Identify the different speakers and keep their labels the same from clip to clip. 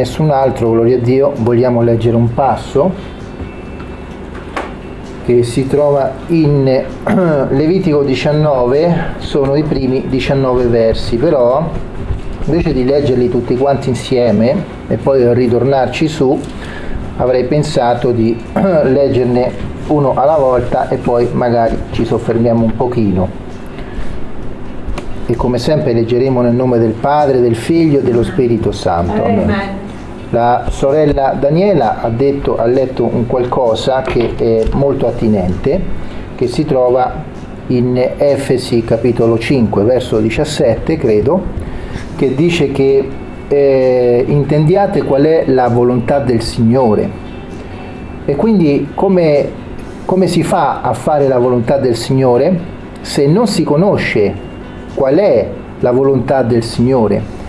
Speaker 1: nessun altro, gloria a Dio, vogliamo leggere un passo che si trova in Levitico 19, sono i primi 19 versi, però invece di leggerli tutti quanti insieme e poi ritornarci su, avrei pensato di leggerne uno alla volta e poi magari ci soffermiamo un pochino e come sempre leggeremo nel nome del Padre, del Figlio e dello Spirito Santo. Amen. La sorella Daniela ha, detto, ha letto un qualcosa che è molto attinente, che si trova in Efesi capitolo 5, verso 17, credo, che dice che eh, intendiate qual è la volontà del Signore. E quindi come, come si fa a fare la volontà del Signore se non si conosce qual è la volontà del Signore.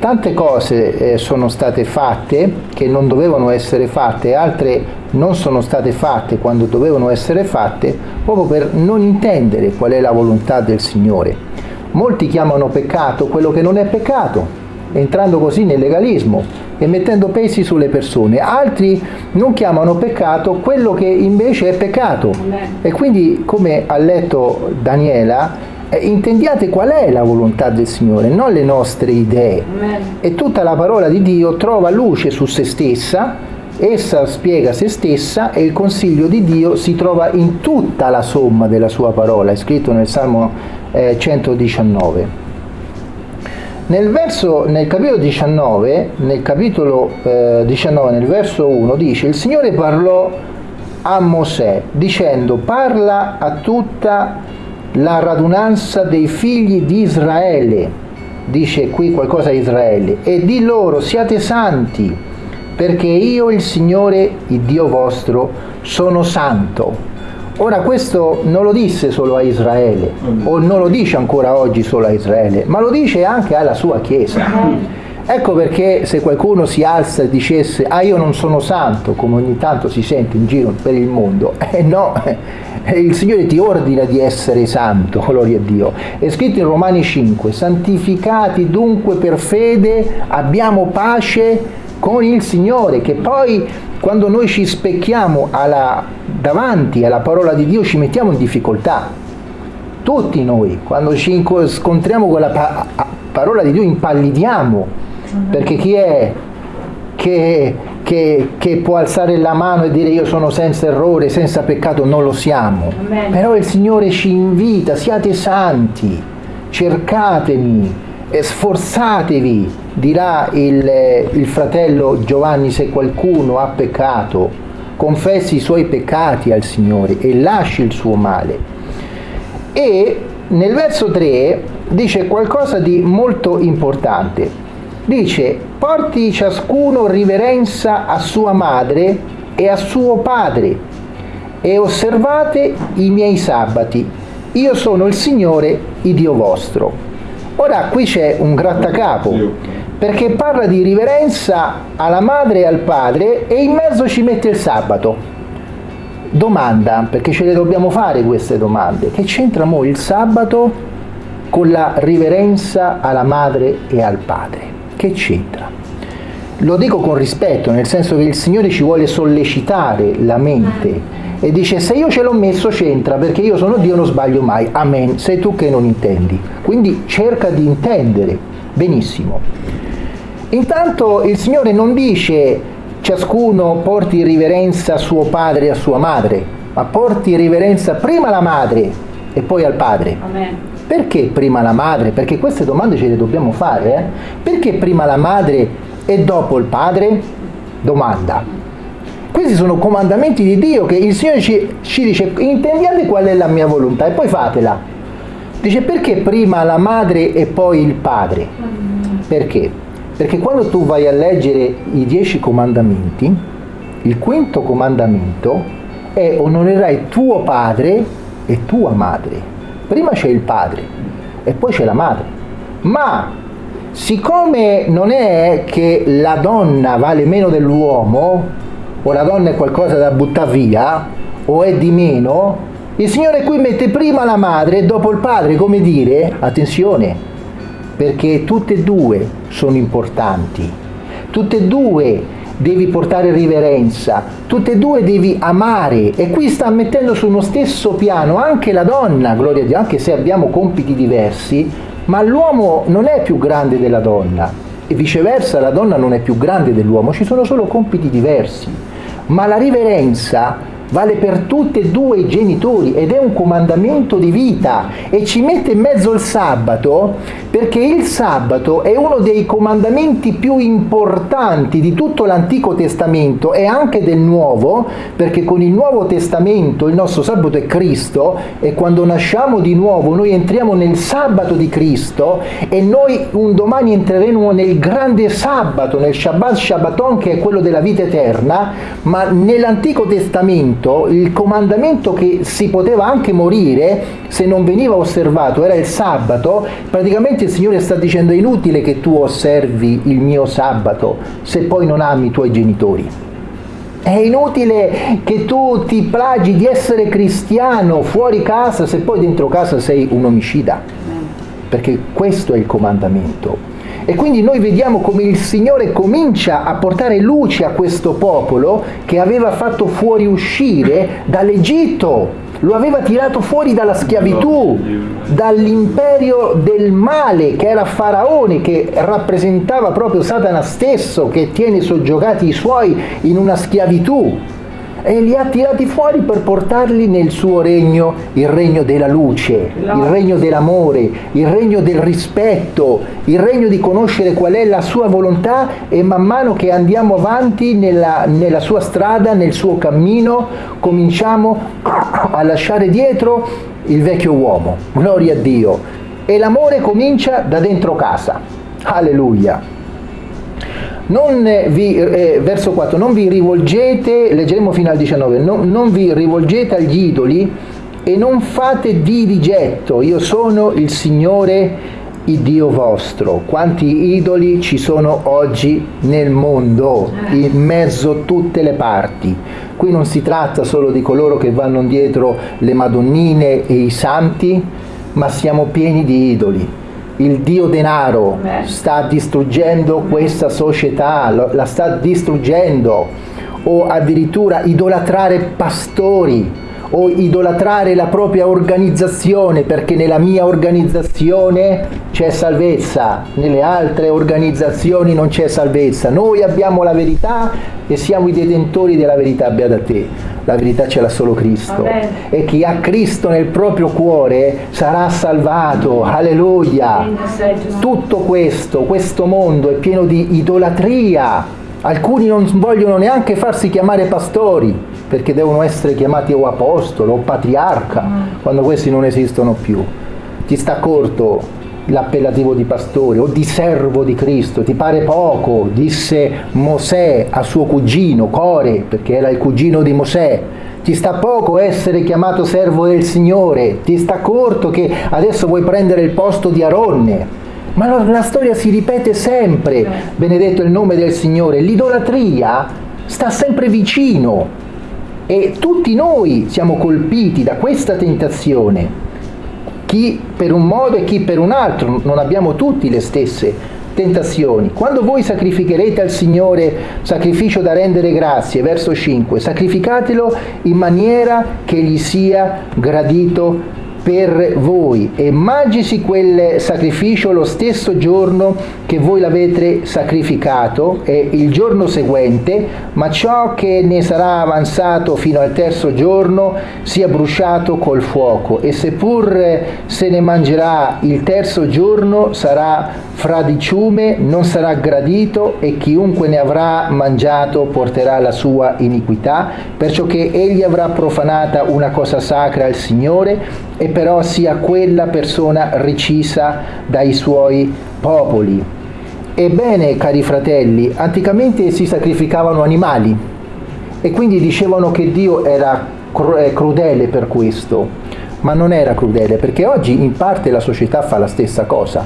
Speaker 1: Tante cose eh, sono state fatte che non dovevano essere fatte, altre non sono state fatte quando dovevano essere fatte, proprio per non intendere qual è la volontà del Signore. Molti chiamano peccato quello che non è peccato, entrando così nel legalismo e mettendo pesi sulle persone. Altri non chiamano peccato quello che invece è peccato. E quindi, come ha letto Daniela, intendiate qual è la volontà del Signore, non le nostre idee. E tutta la parola di Dio trova luce su se stessa, essa spiega se stessa e il consiglio di Dio si trova in tutta la somma della sua parola, è scritto nel Salmo eh, 119. Nel, verso, nel capitolo 19, nel capitolo eh, 19, nel verso 1, dice il Signore parlò a Mosè dicendo parla a tutta la radunanza dei figli di Israele, dice qui qualcosa a Israele, e di loro siate santi, perché io il Signore, il Dio vostro, sono santo. Ora questo non lo disse solo a Israele, o non lo dice ancora oggi solo a Israele, ma lo dice anche alla sua Chiesa. Ecco perché se qualcuno si alza e dicesse ah io non sono santo, come ogni tanto si sente in giro per il mondo, eh no, il Signore ti ordina di essere santo, gloria a Dio. È scritto in Romani 5, santificati dunque per fede abbiamo pace con il Signore, che poi quando noi ci specchiamo alla, davanti alla parola di Dio ci mettiamo in difficoltà. Tutti noi, quando ci scontriamo con la pa parola di Dio impallidiamo, perché chi è che, che, che, può alzare la mano e dire io sono senza errore, senza peccato, non lo siamo. Amen. Però il Signore ci invita, siate santi, cercatemi, sforzatevi, dirà il, il fratello Giovanni se qualcuno ha peccato, confessi i suoi peccati al Signore e lasci il suo male. E nel verso 3 dice qualcosa di molto importante dice porti ciascuno riverenza a sua madre e a suo padre e osservate i miei sabati. Io sono il Signore, il Dio vostro. Ora qui c'è un grattacapo, perché parla di riverenza alla madre e al padre e in mezzo ci mette il sabato. Domanda, perché ce le dobbiamo fare queste domande, che c'entra mo il sabato con la riverenza alla madre e al padre? Che c'entra? Lo dico con rispetto, nel senso che il Signore ci vuole sollecitare la mente e dice se io ce l'ho messo c'entra perché io sono Dio non sbaglio mai, amen, sei tu che non intendi. Quindi cerca di intendere benissimo. Intanto il Signore non dice ciascuno porti riverenza a suo padre e a sua madre, ma porti riverenza prima alla madre e poi al padre. Amen. Perché prima la madre? Perché queste domande ce le dobbiamo fare. Eh? Perché prima la madre e dopo il padre? Domanda. Questi sono comandamenti di Dio che il Signore ci, ci dice intendiate qual è la mia volontà e poi fatela. Dice perché prima la madre e poi il padre? Perché? Perché quando tu vai a leggere i dieci comandamenti, il quinto comandamento è onorerai tuo padre e tua madre prima c'è il padre e poi c'è la madre. Ma siccome non è che la donna vale meno dell'uomo, o la donna è qualcosa da buttare via, o è di meno, il Signore qui mette prima la madre e dopo il padre, come dire, attenzione, perché tutte e due sono importanti, tutte e due devi portare riverenza, tutte e due devi amare. E qui sta mettendo su uno stesso piano anche la donna, gloria a Dio, anche se abbiamo compiti diversi, ma l'uomo non è più grande della donna. E viceversa la donna non è più grande dell'uomo, ci sono solo compiti diversi, ma la riverenza vale per tutti e due i genitori ed è un comandamento di vita e ci mette in mezzo il sabato perché il sabato è uno dei comandamenti più importanti di tutto l'Antico Testamento e anche del Nuovo perché con il Nuovo Testamento il nostro sabato è Cristo e quando nasciamo di nuovo noi entriamo nel sabato di Cristo e noi un domani entreremo nel grande sabato, nel Shabbat Shabbaton che è quello della vita eterna ma nell'Antico Testamento comandamento, il comandamento che si poteva anche morire se non veniva osservato, era il sabato, praticamente il Signore sta dicendo è inutile che tu osservi il mio sabato se poi non ami i tuoi genitori. È inutile che tu ti plagi di essere cristiano fuori casa se poi dentro casa sei un omicida, perché questo è il comandamento. E quindi noi vediamo come il Signore comincia a portare luce a questo popolo che aveva fatto fuoriuscire dall'Egitto, lo aveva tirato fuori dalla schiavitù, dall'imperio del male che era Faraone, che rappresentava proprio Satana stesso, che tiene soggiogati i suoi in una schiavitù e li ha tirati fuori per portarli nel suo regno, il regno della luce, il regno dell'amore, il regno del rispetto, il regno di conoscere qual è la sua volontà e man mano che andiamo avanti nella, nella sua strada, nel suo cammino, cominciamo a lasciare dietro il vecchio uomo, gloria a Dio. E l'amore comincia da dentro casa. Alleluia. Non vi, eh, verso 4, non vi rivolgete, leggeremo fino al 19, non, non vi rivolgete agli idoli e non fate di rigetto, io sono il Signore il Dio vostro. Quanti idoli ci sono oggi nel mondo, in mezzo a tutte le parti. Qui non si tratta solo di coloro che vanno dietro le madonnine e i santi, ma siamo pieni di idoli il dio denaro sta distruggendo questa società, la sta distruggendo, o addirittura idolatrare pastori, o idolatrare la propria organizzazione perché nella mia organizzazione c'è salvezza, nelle altre organizzazioni non c'è salvezza. Noi abbiamo la verità e siamo i detentori della verità, beata te. La verità ce l'ha solo Cristo. Amen. E chi ha Cristo nel proprio cuore sarà salvato. Alleluia. Tutto questo, questo mondo è pieno di idolatria. Alcuni non vogliono neanche farsi chiamare pastori perché devono essere chiamati o apostolo o patriarca, mm. quando questi non esistono più. Ti sta corto l'appellativo di pastore o di servo di Cristo, ti pare poco, disse Mosè a suo cugino Core, perché era il cugino di Mosè, ti sta poco essere chiamato servo del Signore, ti sta corto che adesso vuoi prendere il posto di Aronne. Ma la, la storia si ripete sempre, benedetto il nome del Signore, l'idolatria sta sempre vicino, e tutti noi siamo colpiti da questa tentazione, chi per un modo e chi per un altro, non abbiamo tutti le stesse tentazioni. Quando voi sacrificherete al Signore sacrificio da rendere grazie, verso 5, sacrificatelo in maniera che gli sia gradito per voi. E mangisi quel sacrificio lo stesso giorno che voi l'avete sacrificato e il giorno seguente, ma ciò che ne sarà avanzato fino al terzo giorno sia bruciato col fuoco. E seppur se ne mangerà il terzo giorno sarà fradiciume, non sarà gradito e chiunque ne avrà mangiato porterà la sua iniquità, perciò che egli avrà profanata una cosa sacra al Signore e però sia quella persona recisa dai suoi popoli. Ebbene, cari fratelli, anticamente si sacrificavano animali e quindi dicevano che Dio era eh, crudele per questo, ma non era crudele perché oggi in parte la società fa la stessa cosa.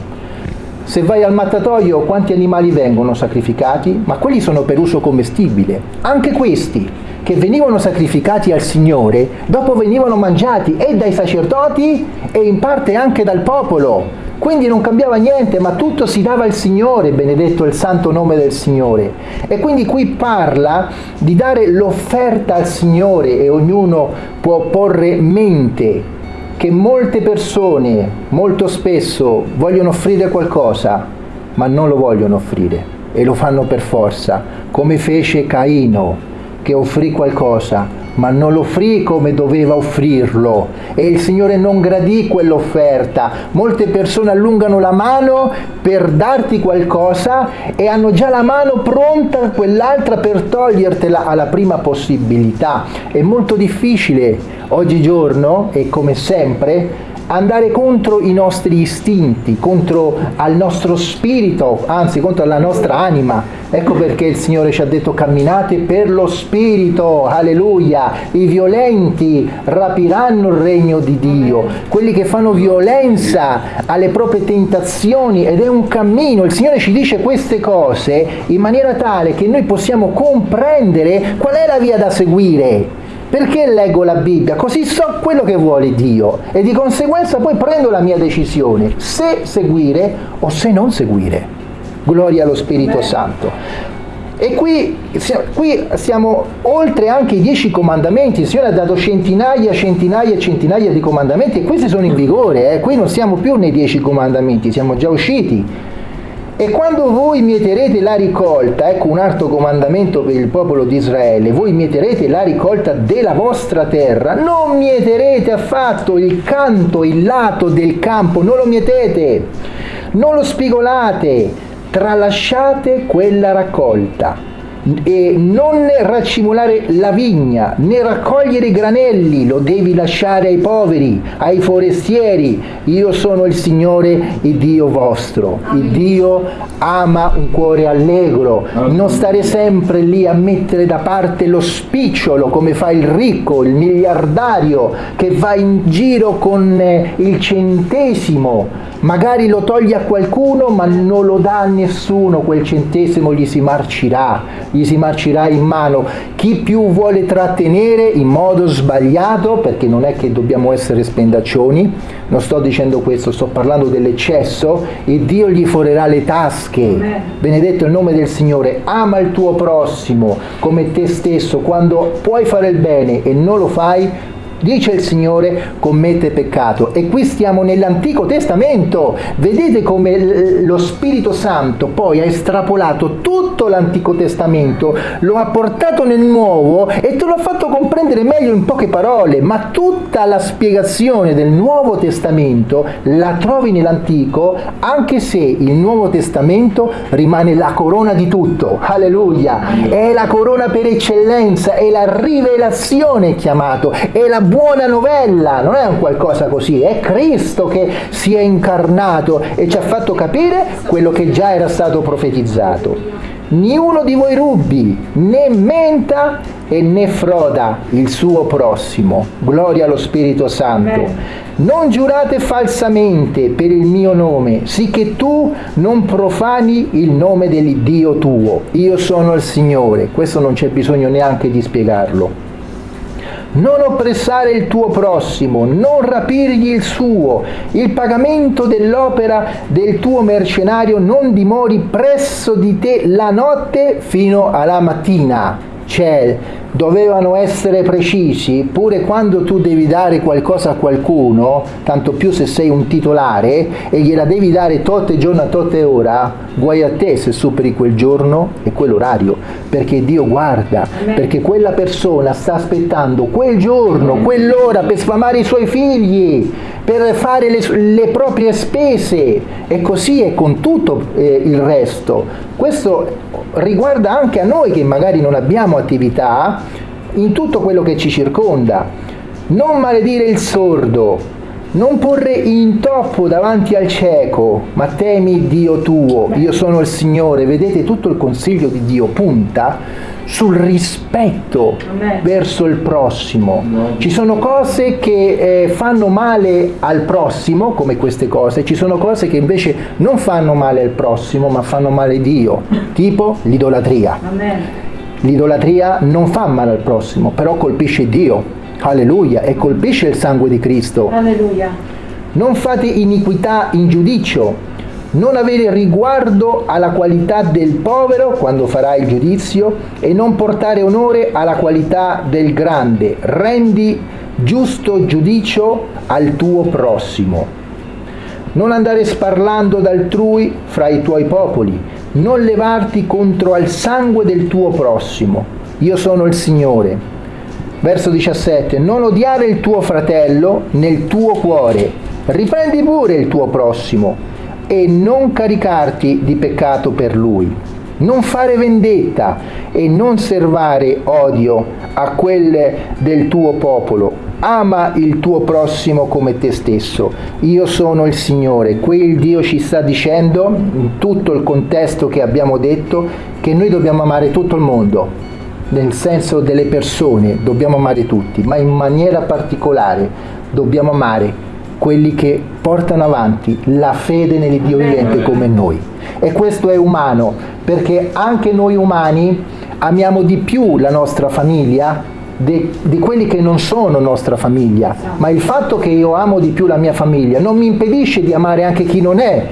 Speaker 1: Se vai al mattatoio quanti animali vengono sacrificati? Ma quelli sono per uso commestibile. Anche questi che venivano sacrificati al Signore, dopo venivano mangiati e dai sacerdoti e in parte anche dal popolo. Quindi non cambiava niente, ma tutto si dava al Signore, benedetto il santo nome del Signore. E quindi qui parla di dare l'offerta al Signore e ognuno può porre mente che molte persone molto spesso vogliono offrire qualcosa, ma non lo vogliono offrire e lo fanno per forza, come fece Caino che offrì qualcosa, ma non lo offrì come doveva offrirlo e il Signore non gradì quell'offerta. Molte persone allungano la mano per darti qualcosa e hanno già la mano pronta quell'altra per togliertela alla prima possibilità. È molto difficile oggigiorno e come sempre andare contro i nostri istinti, contro al nostro spirito, anzi contro la nostra anima. Ecco perché il Signore ci ha detto camminate per lo spirito, alleluia. I violenti rapiranno il regno di Dio, quelli che fanno violenza alle proprie tentazioni ed è un cammino. Il Signore ci dice queste cose in maniera tale che noi possiamo comprendere qual è la via da seguire. Perché leggo la Bibbia? Così so quello che vuole Dio e di conseguenza poi prendo la mia decisione, se seguire o se non seguire. Gloria allo Spirito Beh. Santo. E qui, qui, siamo oltre anche i dieci comandamenti, il Signore ha dato centinaia, centinaia e centinaia di comandamenti e questi sono in vigore, eh? qui non siamo più nei dieci comandamenti, siamo già usciti e quando voi mieterete la ricolta, ecco un altro comandamento per il popolo di Israele, voi mieterete la ricolta della vostra terra, non mieterete affatto il canto, il lato del campo, non lo mietete, non lo spigolate, tralasciate quella raccolta e non racimolare la vigna, né raccogliere i granelli, lo devi lasciare ai poveri, ai forestieri. Io sono il Signore, il Dio vostro. Il Dio ama un cuore allegro, non stare sempre lì a mettere da parte lo spicciolo come fa il ricco, il miliardario che va in giro con eh, il centesimo. Magari lo toglie a qualcuno ma non lo dà a nessuno, quel centesimo gli si marcirà, gli si marcirà in mano. Chi più vuole trattenere in modo sbagliato, perché non è che dobbiamo essere spendaccioni, non sto dicendo questo, sto parlando dell'eccesso, e Dio gli forerà le tasche. Benedetto il nome del Signore, ama il tuo prossimo come te stesso, quando puoi fare il bene e non lo fai, dice il Signore, commette peccato. E qui stiamo nell'Antico Testamento. Vedete come lo Spirito Santo poi ha estrapolato tutto l'Antico Testamento, lo ha portato nel Nuovo e te l'ha fatto comprendere meglio in poche parole, ma tutta la spiegazione del Nuovo Testamento la trovi nell'Antico, anche se il Nuovo Testamento rimane la corona di tutto. Alleluia! È la corona per eccellenza, è la rivelazione chiamato, è la buona novella, non è un qualcosa così, è Cristo che si è incarnato e ci ha fatto capire quello che già era stato profetizzato. Niuno di voi rubi, né menta e né froda il suo prossimo. Gloria allo Spirito Santo. Non giurate falsamente per il mio nome, sicché tu non profani il nome dell'Iddio tuo. Io sono il Signore. Questo non c'è bisogno neanche di spiegarlo non oppressare il tuo prossimo, non rapirgli il suo, il pagamento dell'opera del tuo mercenario non dimori presso di te la notte fino alla mattina. Cioè, dovevano essere precisi, pure quando tu devi dare qualcosa a qualcuno, tanto più se sei un titolare, e gliela devi dare totte giorno a totte ora, guai a te se superi quel giorno e quell'orario, perché Dio guarda, perché quella persona sta aspettando quel giorno, quell'ora per sfamare i suoi figli, per fare le, le proprie spese, e così è con tutto eh, il resto. Questo riguarda anche a noi che magari non abbiamo attività in tutto quello che ci circonda. Non maledire il sordo, non porre intoppo davanti al cieco, ma temi Dio tuo, io sono il Signore. Vedete tutto il consiglio di Dio punta sul rispetto verso il prossimo. Ci sono cose che eh, fanno male al prossimo, come queste cose, ci sono cose che invece non fanno male al prossimo, ma fanno male a Dio, tipo l'idolatria. L'idolatria non fa male al prossimo, però colpisce Dio. Alleluia, e colpisce il sangue di Cristo.
Speaker 2: Alleluia
Speaker 1: non fate iniquità in giudizio, non avere riguardo alla qualità del povero quando farà il giudizio e non portare onore alla qualità del grande. Rendi giusto giudicio al tuo prossimo. Non andare sparlando d'altrui fra i tuoi popoli, non levarti contro al sangue del tuo prossimo. Io sono il Signore. Verso 17. Non odiare il tuo fratello nel tuo cuore. Riprendi pure il tuo prossimo e non caricarti di peccato per lui. Non fare vendetta e non servare odio a quelle del tuo popolo. Ama il tuo prossimo come te stesso. Io sono il Signore. Qui il Dio ci sta dicendo, in tutto il contesto che abbiamo detto, che noi dobbiamo amare tutto il mondo, nel senso delle persone, dobbiamo amare tutti, ma in maniera particolare dobbiamo amare quelli che portano avanti la fede nell'Iddio vivente come noi. E questo è umano, perché anche noi umani amiamo di più la nostra famiglia di, di, quelli che non sono nostra famiglia, ma il fatto che io amo di più la mia famiglia non mi impedisce di amare anche chi non è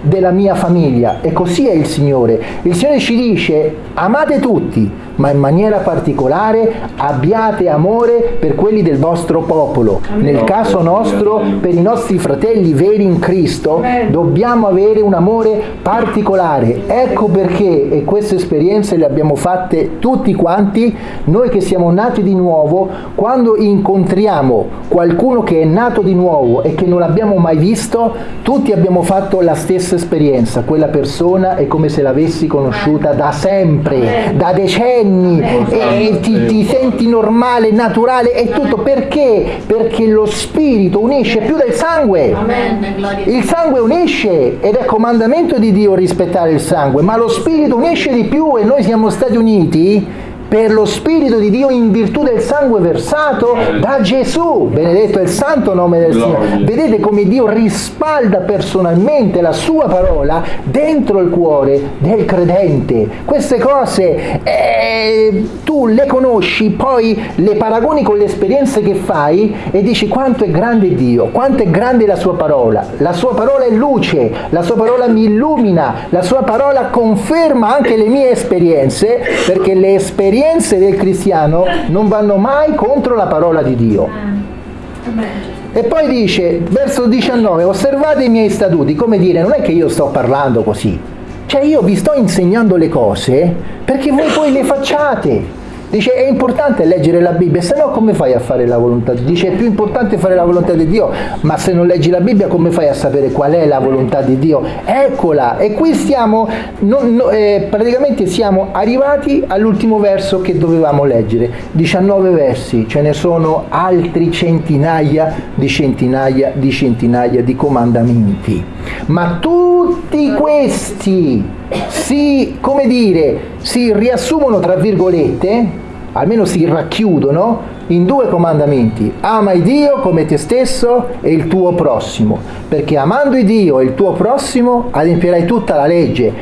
Speaker 1: della mia famiglia e così è il Signore. Il Signore ci dice amate tutti, ma in maniera particolare abbiate amore per quelli del vostro popolo. Nel caso nostro, per i nostri fratelli veri in Cristo, dobbiamo avere un amore particolare. Ecco perché, e queste esperienze le abbiamo fatte tutti quanti, noi che siamo nati di nuovo, quando incontriamo qualcuno che è nato di nuovo e che non abbiamo mai visto, tutti abbiamo fatto la stessa esperienza. Quella persona è come se l'avessi conosciuta da sempre, da decenni anni e ti, ti senti normale, naturale e tutto perché? Perché lo spirito unisce più del sangue. Il sangue unisce ed è comandamento di Dio rispettare il sangue, ma lo spirito unisce di più e noi siamo stati uniti per lo Spirito di Dio in virtù del sangue versato da Gesù. Benedetto è il santo nome del Signore. Vedete come Dio rispalda personalmente la sua parola dentro il cuore del credente. Queste cose eh, tu le conosci, poi le paragoni con le esperienze che fai e dici quanto è grande Dio, quanto è grande la sua parola. La sua parola è luce, la sua parola mi illumina, la sua parola conferma anche le mie esperienze, perché le esperienze esperienze del cristiano non vanno mai contro la parola di Dio. E poi dice, verso 19, osservate i miei statuti, come dire, non è che io sto parlando così, cioè io vi sto insegnando le cose perché voi poi le facciate. Dice è importante leggere la Bibbia, se no come fai a fare la volontà? Dice è più importante fare la volontà di Dio, ma se non leggi la Bibbia come fai a sapere qual è la volontà di Dio? Eccola, e qui stiamo, non, no, eh, praticamente siamo arrivati all'ultimo verso che dovevamo leggere, 19 versi, ce ne sono altri centinaia di centinaia di centinaia di comandamenti, ma tutti questi si, come dire, si riassumono tra virgolette almeno si racchiudono in due comandamenti. Ama il Dio come te stesso e il tuo prossimo, perché amando il Dio e il tuo prossimo adempierai tutta la legge,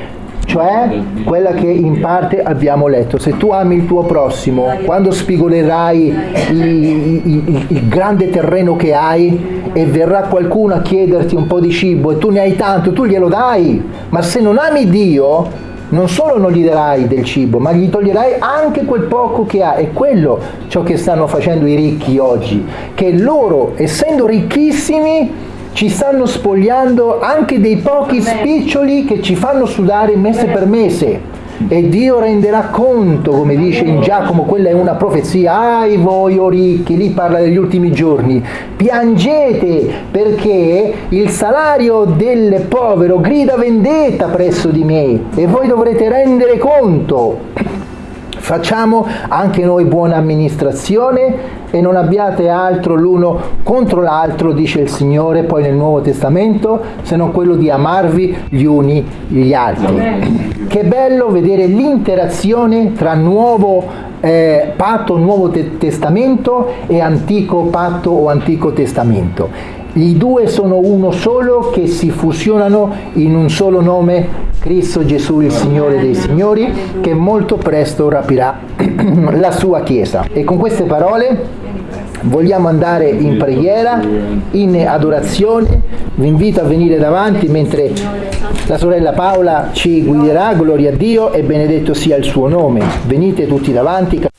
Speaker 1: cioè quella che in parte abbiamo letto. Se tu ami il tuo prossimo, quando spigolerai il, il, il, grande terreno che hai e verrà qualcuno a chiederti un po' di cibo e tu ne hai tanto, tu glielo dai, ma se non ami Dio non solo non gli darai del cibo, ma gli toglierai anche quel poco che ha. È quello ciò che stanno facendo i ricchi oggi, che loro, essendo ricchissimi, ci stanno spogliando anche dei pochi spiccioli che ci fanno sudare mese per mese e Dio renderà conto, come dice in Giacomo, quella è una profezia, ai voi o ricchi, lì parla degli ultimi giorni, piangete perché il salario del povero grida vendetta presso di me e voi dovrete rendere conto. Facciamo anche noi buona amministrazione e non abbiate altro l'uno contro l'altro, dice il Signore poi nel Nuovo Testamento, se non quello di amarvi gli uni gli altri. Che bello vedere l'interazione tra nuovo eh, patto, nuovo te testamento e antico patto o antico testamento. I due sono uno solo che si fusionano in un solo nome, Cristo Gesù il Signore dei Signori, che molto presto rapirà la sua Chiesa. E con queste parole vogliamo andare in preghiera, in adorazione, vi invito a venire davanti mentre la sorella Paola ci guiderà, gloria a Dio e benedetto sia il suo nome. Venite tutti davanti.